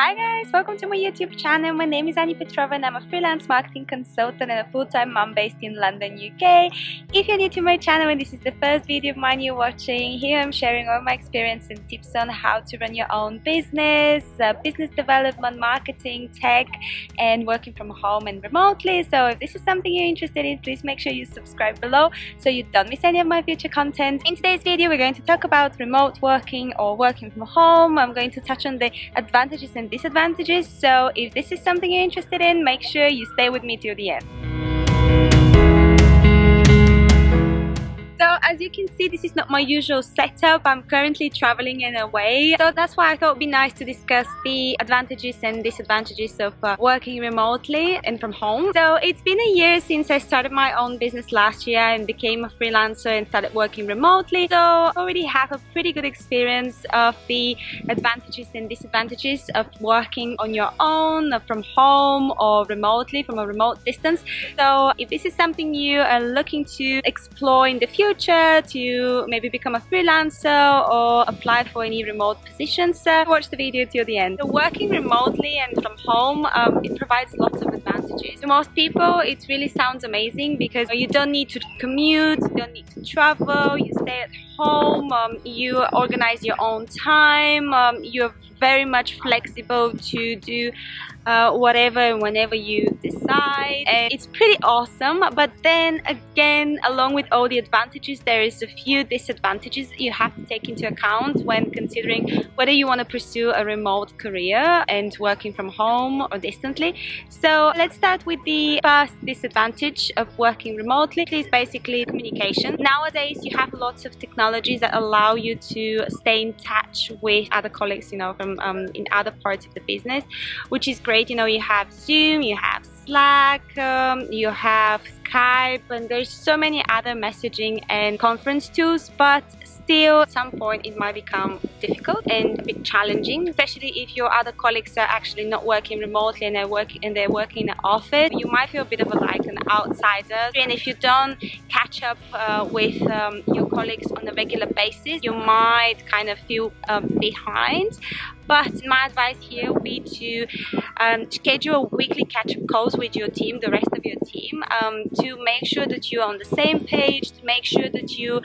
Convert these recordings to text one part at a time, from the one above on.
Hi guys, welcome to my YouTube channel. My name is Annie Petrova and I'm a freelance marketing consultant and a full-time mom based in London, UK. If you're new to my channel and this is the first video of mine you're watching, here I'm sharing all my experience and tips on how to run your own business, uh, business development, marketing, tech, and working from home and remotely. So if this is something you're interested in, please make sure you subscribe below so you don't miss any of my future content. In today's video, we're going to talk about remote working or working from home. I'm going to touch on the advantages and disadvantages so if this is something you're interested in make sure you stay with me till the end as you can see, this is not my usual setup. I'm currently traveling and away. So that's why I thought it would be nice to discuss the advantages and disadvantages of uh, working remotely and from home. So it's been a year since I started my own business last year and became a freelancer and started working remotely. So I already have a pretty good experience of the advantages and disadvantages of working on your own from home or remotely from a remote distance. So if this is something you are looking to explore in the future, to maybe become a freelancer or apply for any remote positions, uh, watch the video till the end. So working remotely and from home, um, it provides lots of advantages. To most people, it really sounds amazing because you don't need to commute, you don't need to travel, you stay at home, um, you organize your own time, um, you're very much flexible to do uh, whatever and whenever you decide. And it's pretty awesome but then again along with all the advantages there is a few disadvantages you have to take into account when considering whether you want to pursue a remote career and working from home or distantly. So let's start with the first disadvantage of working remotely is basically communication. Nowadays you have lots of technologies that allow you to stay in touch with other colleagues you know from um, in other parts of the business which is great great. You know, you have Zoom, you have Slack, um, you have Skype, and there's so many other messaging and conference tools, but still at some point it might become difficult and a bit challenging, especially if your other colleagues are actually not working remotely and they're working and they're working in an office. You might feel a bit of a, like an outsider, and if you don't catch up uh, with um, your colleagues on a regular basis, you might kind of feel um, behind but my advice here would be to um, schedule weekly catch-up calls with your team, the rest of your team, um, to make sure that you're on the same page, to make sure that you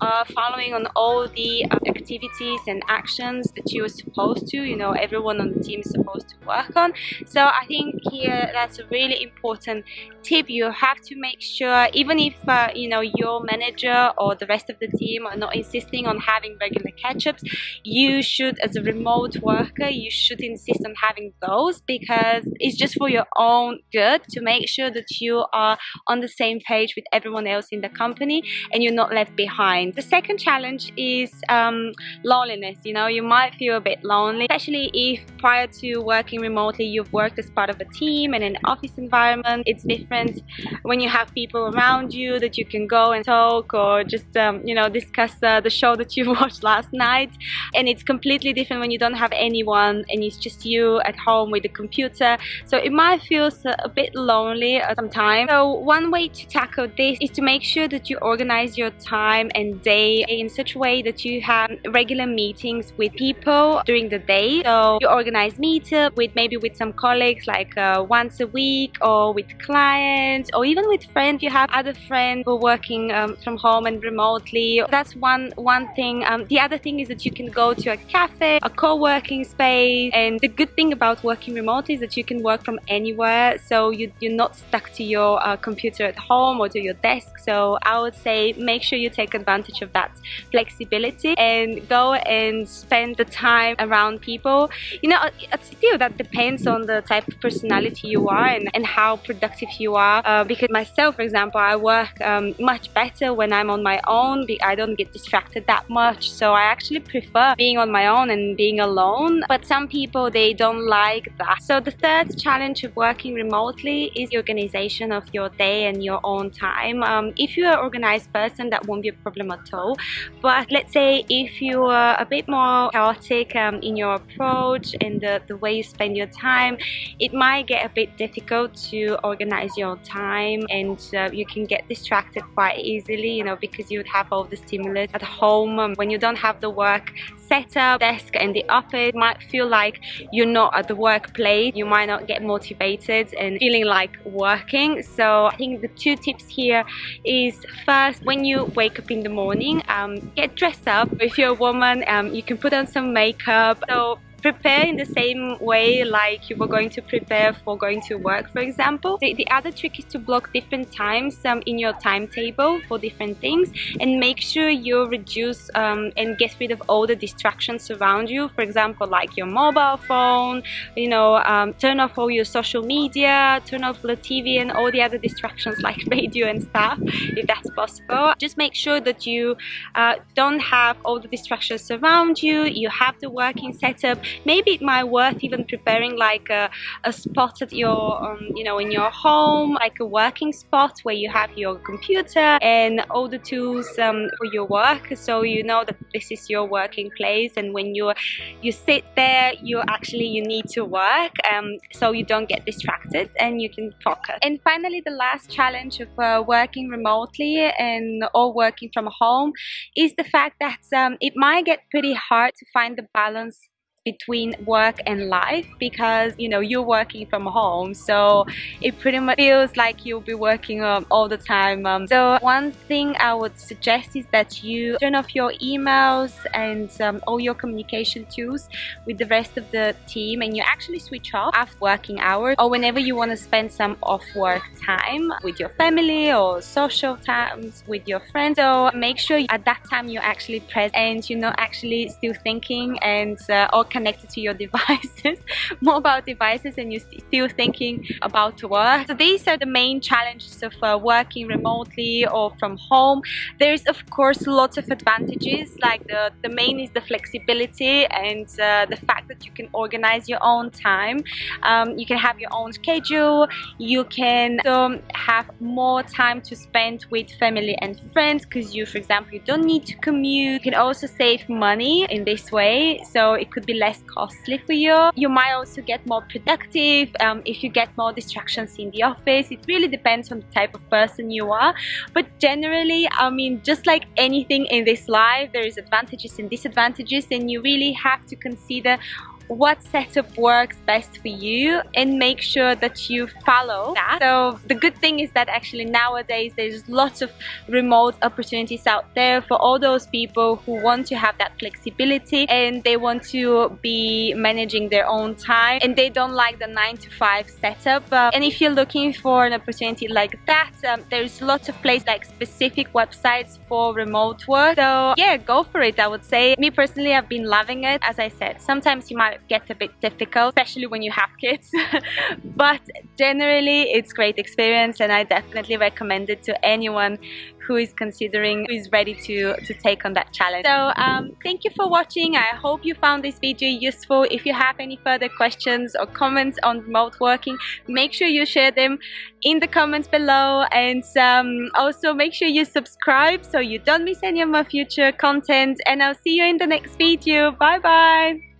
are following on all the uh, activities and actions that you're supposed to, you know, everyone on the team is supposed to work on. So I think here that's a really important tip. You have to make sure, even if, uh, you know, your manager or the rest of the team are not insisting on having regular catch-ups, you should, as a remote worker, you should insist on having those because it's just for your own good to make sure that you are on the same page with everyone else in the company and you're not left behind. The second challenge is um, loneliness. You know, you might feel a bit lonely, especially if prior to working remotely, you've worked as part of a team and an office environment. It's different when you have people around you that you can go and talk or just, um, you know, discuss uh, the show that you watched last night. And it's completely different when you don't have anyone and it's just you at home with the computer so it might feel a bit lonely sometimes so one way to tackle this is to make sure that you organize your time and day in such a way that you have regular meetings with people during the day. So you organize meetup with maybe with some colleagues like uh, once a week or with clients or even with friends. You have other friends who are working um, from home and remotely. That's one one thing. Um, the other thing is that you can go to a cafe a co-working space. And the good thing about working remotely is that you can work from anywhere. So you, you're not stuck to your uh, computer at home or to your desk. So I would say make sure you take advantage of that flexibility and go and spend the time around people. You know still that depends on the type of personality you are and, and how productive you are. Uh, because myself for example I work um, much better when I'm on my own. I don't get distracted that much. So I actually prefer being on my own and being alone. But some people they don't like that. So the third challenge of working remotely is the organization of your day and your own time. Um, if you're an organized person that won't be a problem at all but let's say if you are a bit more chaotic um, in your approach and the, the way you spend your time it might get a bit difficult to organize your time and uh, you can get distracted quite easily you know because you would have all the stimulus at home. Um, when you don't have the work setup desk and the office it might feel like you're not at the workplace. You might not get motivated and feeling like working. So I think the two tips here is first when you wake up in the morning um, get dressed up. If you're a woman um, you can put on some makeup. So prepare in the same way like you were going to prepare for going to work for example. The, the other trick is to block different times um, in your timetable for different things and make sure you reduce um, and get rid of all the distractions around you. For example like your mobile phone you know um, turn off all your social media turn off the TV and all the other distractions like radio and stuff if that's possible. Just make sure that you uh, don't have all the distractions around you. You have the working setup maybe it might worth even preparing like a, a spot at your um, you know in your home like a working spot where you have your computer and all the tools um, for your work so you know that this is your working place and when you you sit there you actually you need to work um, so you don't get distracted and you can focus. And finally the last challenge of uh, working remotely and or working from home is the fact that um, it might get pretty hard to find the balance between work and life because you know you're working from home. So it pretty much feels like you'll be working um, all the time um, so one thing I would suggest is that you turn off your emails and um, all your communication tools with the rest of the team and you actually switch off after working hours or whenever you want to spend some off work time with your family or social times with your friends. So make sure at that time you're actually present and you're not actually still thinking and uh, or connected to your devices, mobile devices, and you're still thinking about work. So these are the main challenges of uh, working remotely or from home. There's of course lots of advantages like the, the main is the flexibility and uh, the fact that you can organize your own time. Um, you can have your own schedule. You can um, have more time to spend with family and friends because you, for example, you don't need to commute. You can also save money in this way. So it could be less costly for you. You might also get more productive um, if you get more distractions in the office. It really depends on the type of person you are. But generally, I mean, just like anything in this life, there is advantages and disadvantages and you really have to consider what setup works best for you and make sure that you follow that. So the good thing is that actually nowadays there's lots of remote opportunities out there for all those people who want to have that flexibility and they want to be managing their own time and they don't like the 9 to 5 setup. Uh, and if you're looking for an opportunity like that, um, there's lots of places like specific websites for remote work. So yeah, go for it I would say. Me personally, I've been loving it. As I said, sometimes you might get a bit difficult, especially when you have kids. but generally, it's great experience and I definitely recommend it to anyone who is considering, who is ready to, to take on that challenge. So um, thank you for watching. I hope you found this video useful. If you have any further questions or comments on remote working, make sure you share them in the comments below and um, also make sure you subscribe so you don't miss any of my future content and I'll see you in the next video. Bye bye!